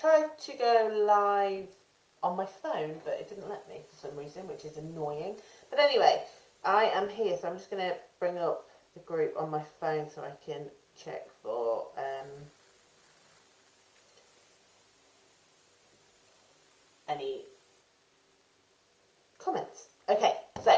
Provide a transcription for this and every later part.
tried to go live on my phone, but it didn't let me for some reason, which is annoying. But anyway, I am here, so I'm just going to bring up the group on my phone so I can check for um, any comments. Okay, so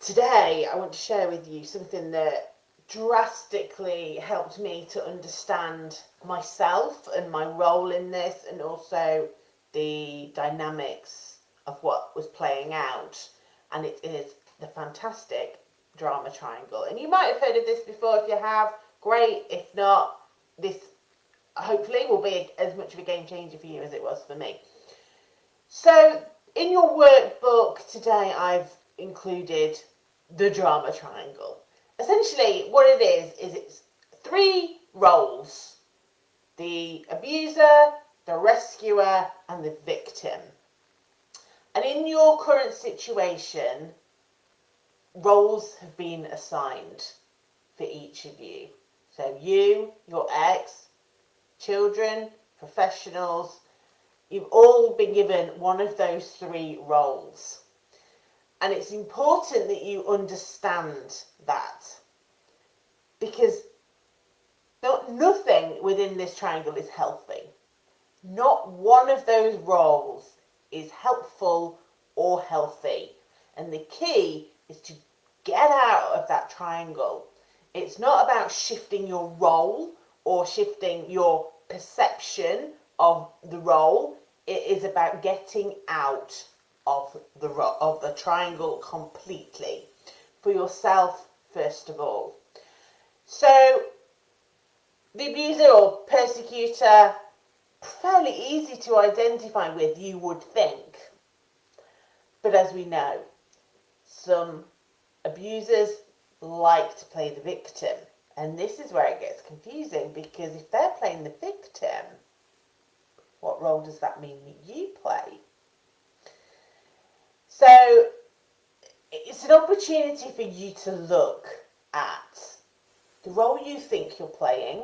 today I want to share with you something that drastically helped me to understand myself and my role in this and also the dynamics of what was playing out. And it is the fantastic drama triangle. And you might have heard of this before if you have. Great. If not this hopefully will be as much of a game changer for you as it was for me. So in your workbook today I've included the drama triangle essentially what it is is it's three roles. The abuser the rescuer and the victim. And in your current situation roles have been assigned for each of you. So you your ex children professionals you've all been given one of those three roles. And it's important that you understand that. Because not, nothing within this triangle is healthy. Not one of those roles is helpful or healthy. And the key is to get out of that triangle. It's not about shifting your role or shifting your perception of the role. It is about getting out of the of the triangle completely for yourself first of all. So the abuser or persecutor fairly easy to identify with you would think. But as we know some abusers like to play the victim. And this is where it gets confusing because if they're playing the victim what role does that mean that you play? So it's an opportunity for you to look at the role you think you're playing,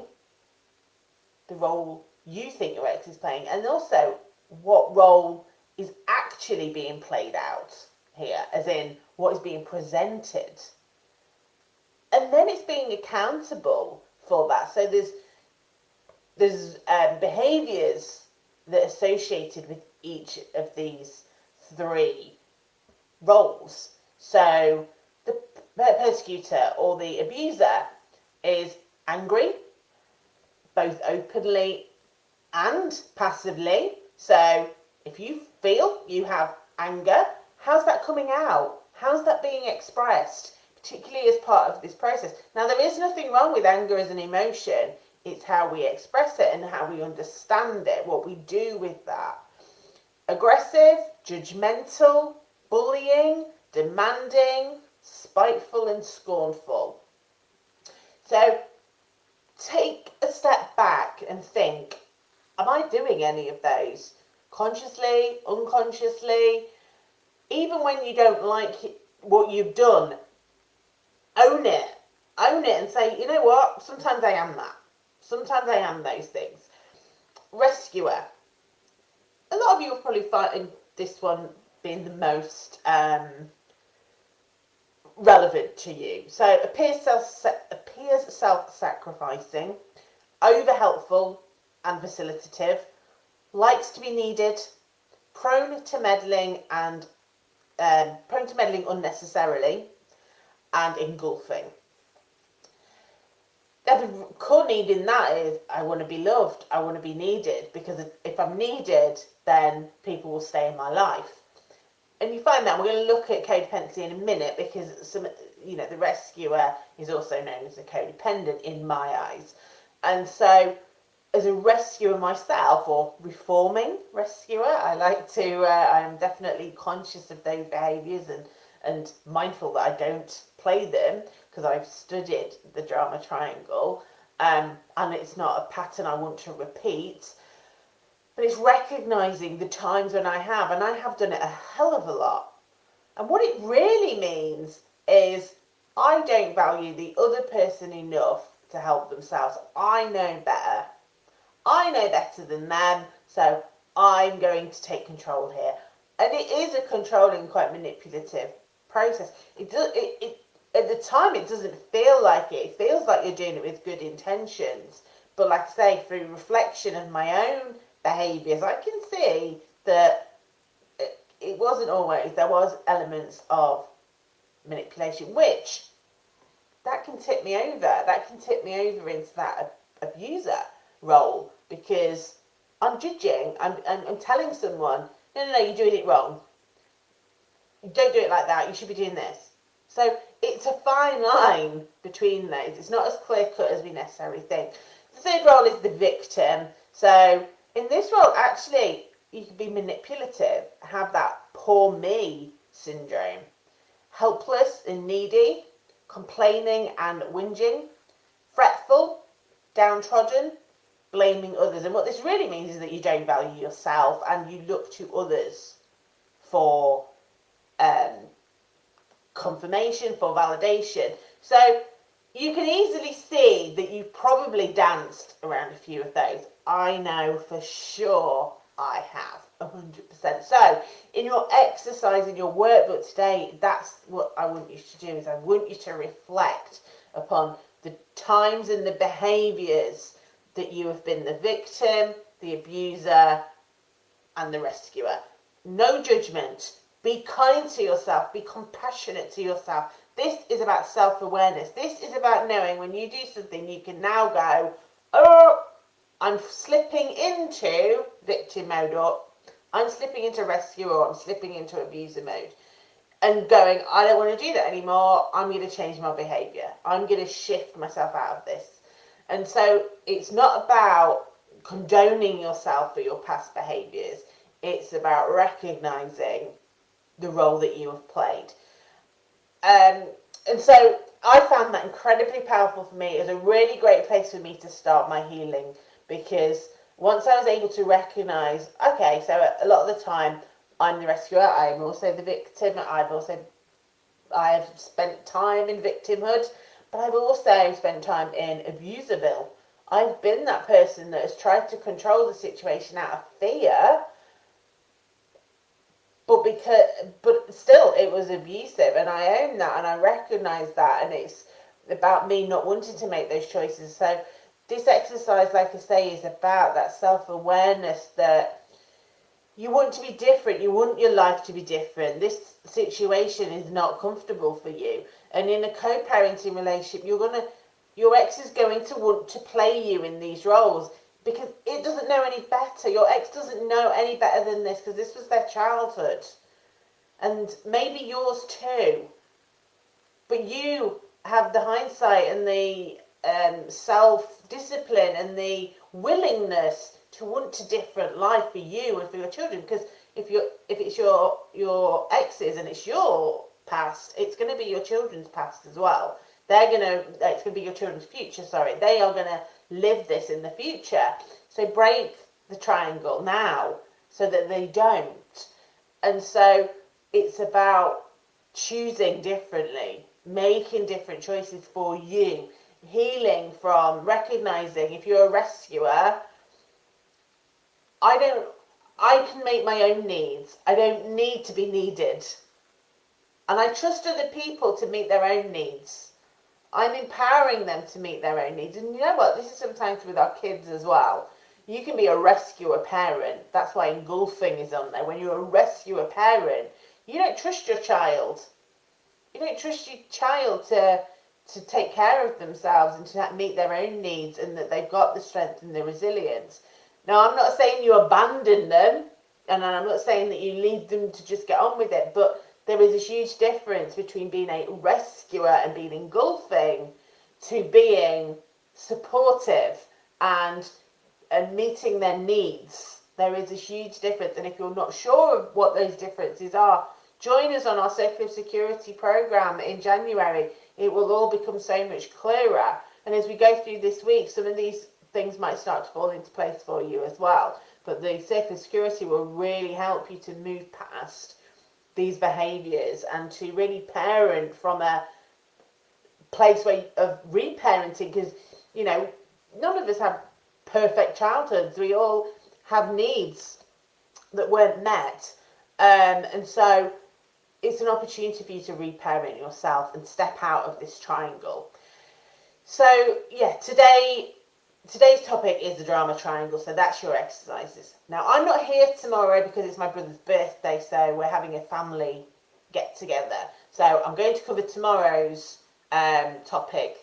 the role you think your ex is playing, and also what role is actually being played out here, as in what is being presented. And then it's being accountable for that. So there's there's um, behaviours that are associated with each of these three roles. So the persecutor or the abuser is angry, both openly and passively. So if you feel you have anger, how's that coming out? How's that being expressed, particularly as part of this process? Now, there is nothing wrong with anger as an emotion. It's how we express it and how we understand it, what we do with that. Aggressive, judgmental, bullying, demanding, spiteful and scornful. So take a step back and think, am I doing any of those? Consciously, unconsciously, even when you don't like what you've done, own it. Own it and say, you know what, sometimes I am that. Sometimes I am those things. Rescuer. A lot of you will probably find this one being the most um, relevant to you. So appears self appears self-sacrificing, over helpful and facilitative, likes to be needed, prone to meddling and um, prone to meddling unnecessarily, and engulfing. The core need in that is I want to be loved, I want to be needed, because if I'm needed, then people will stay in my life and you find that we're going to look at codependency in a minute because some you know the rescuer is also known as a codependent in my eyes. And so as a rescuer myself or reforming rescuer i like to uh, i'm definitely conscious of those behaviors and and mindful that i don't play them because i've studied the drama triangle um, and it's not a pattern i want to repeat but it's recognizing the times when I have, and I have done it a hell of a lot. And what it really means is I don't value the other person enough to help themselves. I know better. I know better than them, So I'm going to take control here. And it is a controlling, quite manipulative process. It does it, it at the time it doesn't feel like it. It feels like you're doing it with good intentions. But like I say, through reflection of my own behaviours, I can see that it, wasn't always. There was elements of manipulation, which that can tip me over. That can tip me over into that abuser role because I'm judging. I'm, I'm, I'm telling someone, no, no, no, you're doing it wrong. You don't do it like that. You should be doing this. So it's a fine line between those. It's not as clear cut as we necessarily think. The third role is the victim. So in this role, actually, you can be manipulative, have that poor me syndrome, helpless and needy, complaining and whinging, fretful, downtrodden, blaming others. And what this really means is that you don't value yourself and you look to others for um, confirmation, for validation. So you can easily see that you probably danced around a few of those. I know for sure I have. 100%. So, in your exercise, in your workbook today, that's what I want you to do is I want you to reflect upon the times and the behaviours that you have been the victim, the abuser, and the rescuer. No judgment. Be kind to yourself. Be compassionate to yourself. This is about self awareness. This is about knowing when you do something, you can now go, oh, I'm slipping into victim mode or I'm slipping into rescue or I'm slipping into abuser mode. And going, I don't want to do that anymore. I'm going to change my behavior. I'm going to shift myself out of this. And so it's not about condoning yourself for your past behaviors. It's about recognizing the role that you have played. Um, and so I found that incredibly powerful for me. It was a really great place for me to start my healing because once I was able to recognize, okay, so a lot of the time I'm the rescuer, I'm also the victim, I've also I have spent time in victimhood, but I've also spent time in abuserville. I've been that person that has tried to control the situation out of fear but because but still it was abusive and i own that and i recognize that and it's about me not wanting to make those choices. So this exercise like i say is about that self-awareness that you want to be different you want your life to be different. This situation is not comfortable for you. And in a co-parenting relationship you're going to your ex is going to want to play you in these roles because it doesn't know any better. Your ex doesn't know any better than this because this was their childhood. And maybe yours too. But you have the hindsight and the um, self discipline and the willingness to want a different life for you and for your children. Because if you if it's your your exes and it's your past, it's going to be your children's past as well. They're gonna it's going to be your children's future. Sorry, they are going to live this in the future. So break the triangle now so that they don't. And so it's about choosing differently, making different choices for you, healing from recognizing if you're a rescuer, I don't I can make my own needs. I don't need to be needed. And I trust other people to meet their own needs. I'm empowering them to meet their own needs. And you know what? This is sometimes with our kids as well. You can be a rescuer parent. That's why engulfing is on there. When you're a rescuer parent, you don't trust your child. You don't trust your child to to take care of themselves and to meet their own needs and that they've got the strength and the resilience. Now, I'm not saying you abandon them and I'm not saying that you leave them to just get on with it, but there is a huge difference between being a rescuer and being engulfing to being supportive and and meeting their needs. There is a huge difference, and if you're not sure of what those differences are, join us on our Circle of Security program in January. It will all become so much clearer. And as we go through this week, some of these things might start to fall into place for you as well. But the Circle of Security will really help you to move past these behaviors and to really parent from a place where, of reparenting because you know none of us have perfect childhoods we all have needs that weren't met. Um, and so it's an opportunity for you to reparent yourself and step out of this triangle. So yeah, today today's topic is the drama triangle, so that's your exercises. Now I'm not here tomorrow because it's my brother's birthday, so we're having a family get together. So I'm going to cover tomorrow's um, topic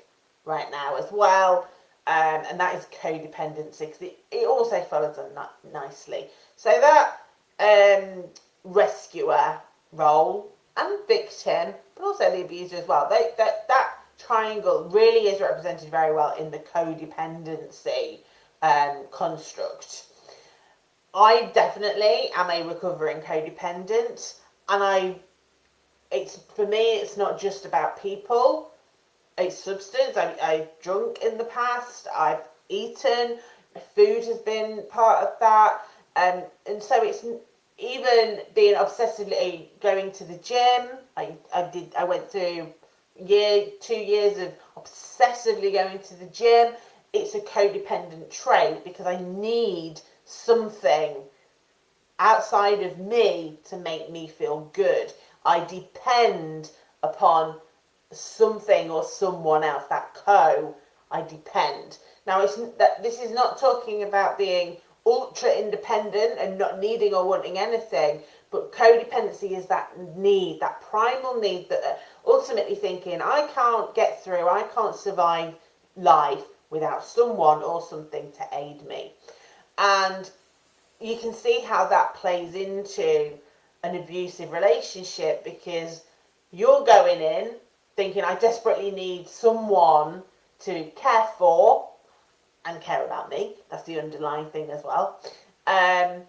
right now as well, um, and that is codependency because it, it also follows on nicely. So that um, rescuer role and victim, but also the abuser as well. They, that that triangle really is represented very well in the codependency um, construct. I definitely am a recovering codependent, and I, it's for me, it's not just about people. It's substance. I, I've drunk in the past. I've eaten. Food has been part of that, um, and so it's even being obsessively going to the gym. I, I did. I went through year, two years of obsessively going to the gym, it's a codependent trait because I need something outside of me to make me feel good. I depend upon something or someone else, that co, I depend. Now, it's that this is not talking about being ultra independent and not needing or wanting anything, but codependency is that need, that primal need that ultimately thinking, I can't get through, I can't survive life without someone or something to aid me. And you can see how that plays into an abusive relationship because you're going in thinking, I desperately need someone to care for and care about me. That's the underlying thing as well. Um,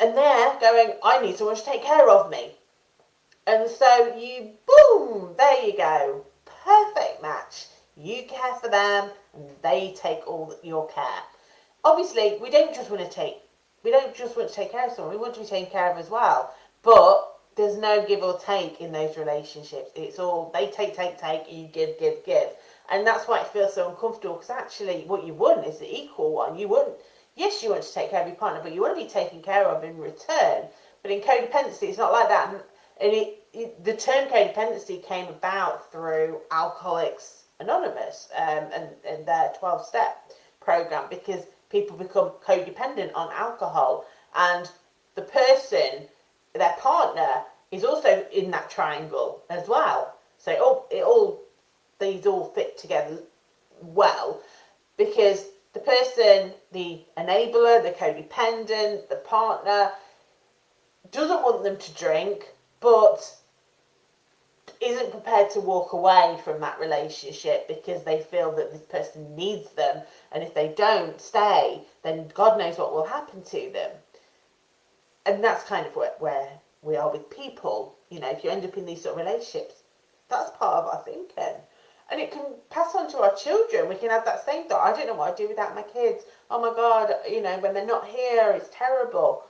and they're going, I need someone to take care of me. And so you, boom, there you go. Perfect match. You care for them and they take all your care. Obviously, we don't just want to take, we don't just want to take care of someone, we want to be taken care of as well. But there's no give or take in those relationships. It's all, they take, take, take, you give, give, give. And that's why it feels so uncomfortable because actually what you want is the equal one. You wouldn't yes, you want to take care of your partner, but you want to be taken care of in return. But in codependency, it's not like that. And, it, the term codependency came about through Alcoholics Anonymous um, and, and their 12 step program because people become codependent on alcohol. And the person, their partner, is also in that triangle as well. So it all, it all these all fit together well because the person, the enabler, the codependent, the partner, doesn't want them to drink, but isn't prepared to walk away from that relationship because they feel that this person needs them. And if they don't stay, then God knows what will happen to them. And that's kind of where, where we are with people. You know, if you end up in these sort of relationships, that's part of our thinking and it can pass on to our children. We can have that same thought. I don't know what I'd do without my kids. Oh my God, you know, when they're not here, it's terrible.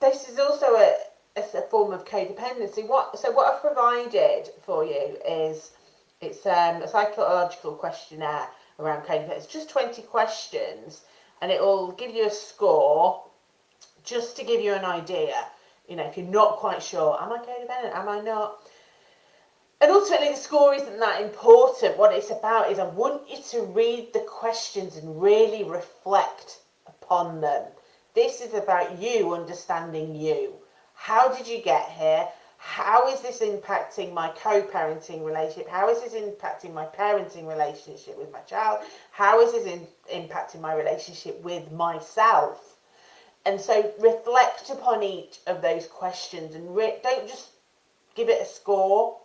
This is also a, a, form of codependency. What so what I've provided for you is it's um, a psychological questionnaire around codependency. It's just 20 questions and it will give you a score just to give you an idea. You know, if you're not quite sure, am I codependent? Am I not? And ultimately, the score isn't that important. What it's about is I want you to read the questions and really reflect upon them. This is about you understanding you. How did you get here? How is this impacting my co-parenting relationship? How is this impacting my parenting relationship with my child? How is this in, impacting my relationship with myself? And so reflect upon each of those questions and don't just give it a score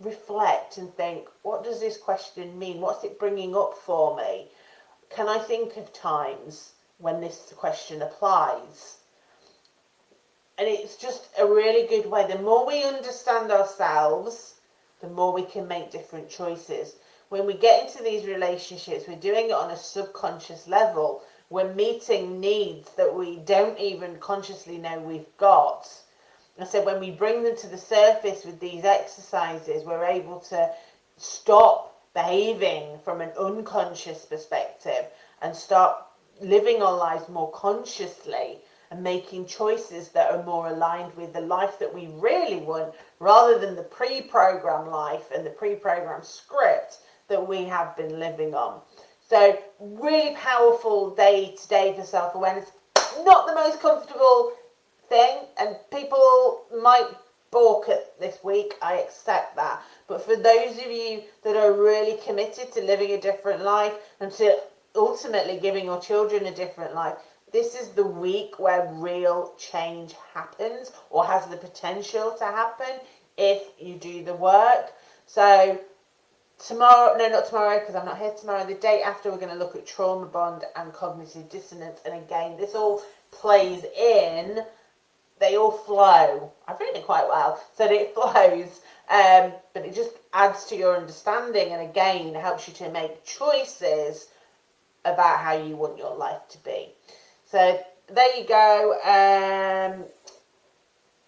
reflect and think, what does this question mean? What's it bringing up for me? Can I think of times when this question applies? And it's just a really good way. The more we understand ourselves, the more we can make different choices. When we get into these relationships, we're doing it on a subconscious level. We're meeting needs that we don't even consciously know we've got I said when we bring them to the surface with these exercises, we're able to stop behaving from an unconscious perspective and start living our lives more consciously and making choices that are more aligned with the life that we really want rather than the pre-programmed life and the pre-programmed script that we have been living on. So really powerful day today for self-awareness. Not the most comfortable thing and people might balk at this week, I accept that. But for those of you that are really committed to living a different life and to ultimately giving your children a different life, this is the week where real change happens or has the potential to happen if you do the work. So tomorrow, no, not tomorrow because I'm not here tomorrow. The day after, we're going to look at trauma bond and cognitive dissonance. And again, this all plays in. They all flow. I've written it quite well, so it flows. Um, but it just adds to your understanding, and again, helps you to make choices about how you want your life to be. So there you go. Um,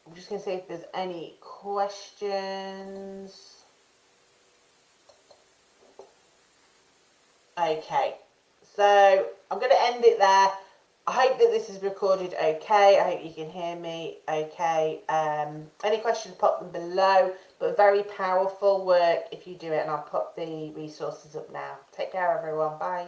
I'm just going to see if there's any questions. Okay, so I'm going to end it there. I hope that this is recorded okay. I hope you can hear me okay. Um, any questions, pop them below. But very powerful work if you do it, and I'll put the resources up now. Take care, everyone. Bye.